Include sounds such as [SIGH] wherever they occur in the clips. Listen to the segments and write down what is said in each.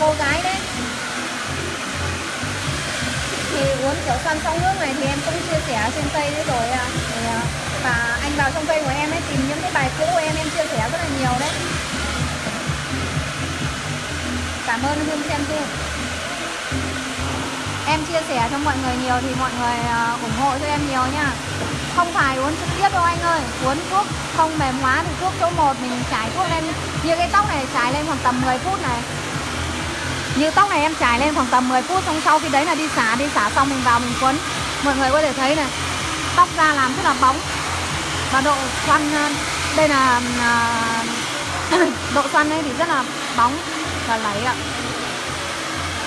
cô gái đấy. Thì uốn kiểu xoăn sóng nước này thì em cũng chia sẻ trên cây đấy rồi à. Thì, à, và anh vào trong cây của em ấy tìm những cái bài cũ của em em chia sẻ rất là nhiều đấy. Cảm ơn hương xem phim em chia sẻ cho mọi người nhiều thì mọi người à, ủng hộ cho em nhiều nha không phải uống trực tiếp đâu anh ơi. Uống thuốc không mềm hóa thì thuốc số 1 mình trải thuốc lên. Như cái tóc này trải lên khoảng tầm 10 phút này. Như tóc này em trải lên khoảng tầm 10 phút xong sau khi đấy là đi xả đi xả xong mình vào mình quấn mọi người có thể thấy này tóc ra làm rất là bóng. Và độ xoăn à, đây là à, [COUGHS] độ xoăn đây thì rất là bóng và lấy ạ.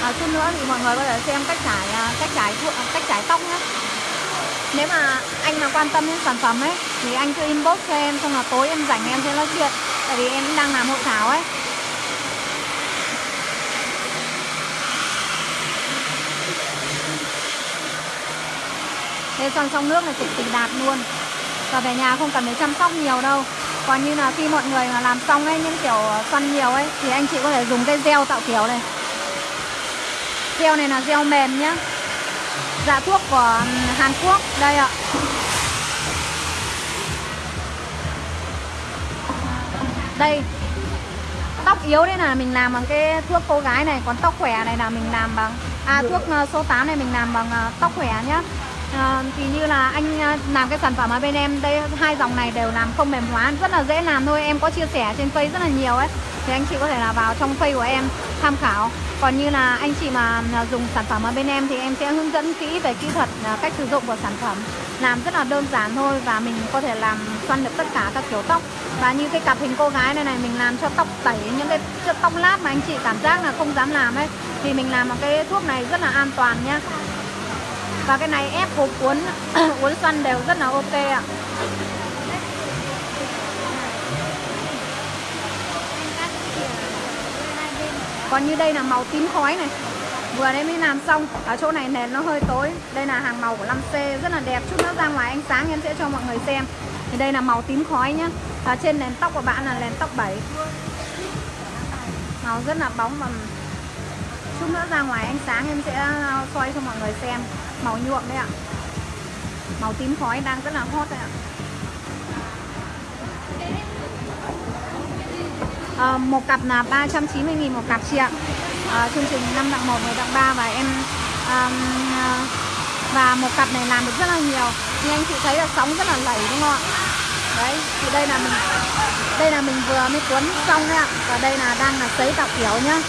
À, chút nữa thì mọi người có thể xem cách trải à, cách trải cách trải tóc nhé nếu mà anh mà quan tâm đến sản phẩm ấy, thì anh cứ inbox cho em, xong là tối em rảnh em sẽ nói chuyện. Tại vì em cũng đang làm hội thảo ấy. Thế xoăn trong nước là cực kỳ đạt luôn. Và về nhà không cần phải chăm sóc nhiều đâu. Còn như là khi mọi người mà làm xong ấy, những kiểu xoăn nhiều ấy, thì anh chị có thể dùng cái gel tạo kiểu này. Gel này là gel mềm nhá dạ thuốc của Hàn Quốc. Đây ạ. Đây. Tóc yếu đây là mình làm bằng cái thuốc cô gái này còn tóc khỏe này là mình làm bằng à thuốc ờ, số 8 này mình làm bằng ờ, tóc khỏe nhá. À, thì như là anh làm cái sản phẩm ở bên em đây hai dòng này đều làm không mềm hóa rất là dễ làm thôi. Em có chia sẻ trên face rất là nhiều ấy thì anh chị có thể là vào trong phây của em tham khảo. Còn như là anh chị mà à, dùng sản phẩm ở bên em thì em sẽ hướng dẫn kỹ về kỹ thuật à, cách sử dụng của sản phẩm. Làm rất là đơn giản thôi và mình có thể làm xoăn được tất cả các kiểu tóc. Và như cái cặp hình cô gái này này, mình làm cho tóc tẩy, những cái tóc lát mà anh chị cảm giác là không dám làm ấy, thì mình làm bằng cái thuốc này rất là an toàn nhá. Và cái này ép hộp uốn [COUGHS] uốn xoăn đều rất là ok ạ. Còn như đây là màu tím khói này. Vừa đấy mới làm xong. Ở chỗ này nền nó hơi tối. Đây là hàng màu của 5C rất là đẹp. Chút nữa ra ngoài ánh sáng em sẽ cho mọi người xem. Thì đây là màu tím khói nhá. Ở trên nền tóc của bạn là nền tóc 7 màu rất là bóng và chút nữa ra ngoài ánh sáng em sẽ ờ, soi cho mọi người xem. Màu nhuộm đấy ạ. Màu tím khói đang rất là hot đấy ạ à, một cặp là 390.000 một cặp chị ạ. À, chương trình 5 tặng 1 10 tặng 3 và em um, và một cặp này làm được rất là nhiều. Như anh chị thấy là sóng rất là lẩy đúng không ạ? Đấy thì đây là mình đây là mình vừa mới cuốn xong đấy ạ. Và đây là đang là sấy tạo kiểu nhá.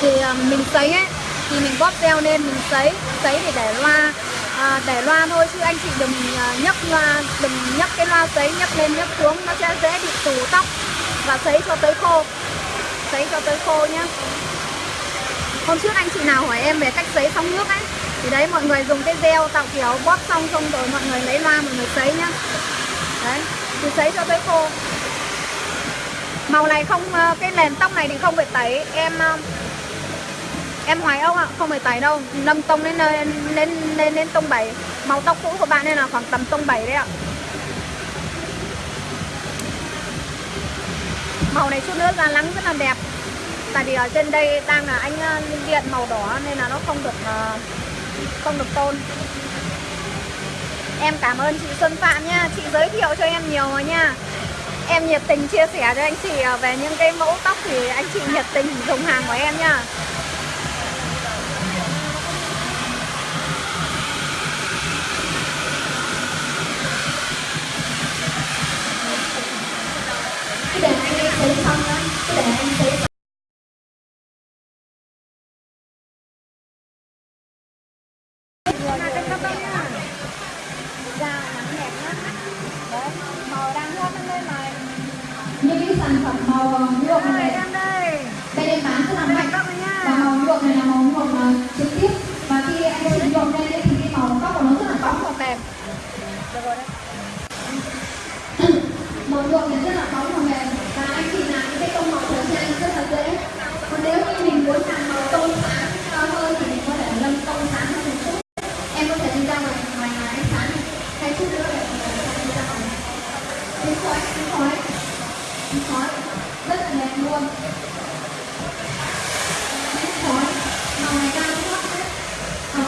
Thì um, mình sấy ấy thì mình bóp teo lên mình sấy sấy để để loa à, để loa thôi chứ anh chị đừng uh, nhấc loa đừng nhấc cái loa sấy nhấc lên nhấc xuống nó sẽ dễ bị tù tóc và sấy cho tới khô sấy cho tới khô nhá. Hôm trước anh chị nào hỏi em về cách sấy xong nước ấy thì đấy mọi người dùng cái gel tạo kiểu bóp xong xong rồi mọi người lấy loa mọi người sấy nhá. Đấy thì sấy cho tới khô màu này không ờ, cái nền tóc này thì không phải tẩy. Em ờ, em hoài ông ạ không phải tẩy đâu. Nâng tông lên lên lên lên, lên tông 7 màu tóc cũ của bạn nên là khoảng tầm tông 7 đấy ạ. Màu này chút nữa ra nắng rất là đẹp. Tại vì ở trên đây đang là anh ờ, điện màu đỏ nên là nó không được ờ, không được tôn. Em cảm ơn chị Xuân Phạm nha. Chị giới thiệu cho em nhiều rồi nha. Em nhiệt tình chia sẻ cho anh chị ờ, về những cái mẫu tóc thì anh chị nhiệt tình dùng hàng của em nha. Anh ấy sấy xong đó để anh sấy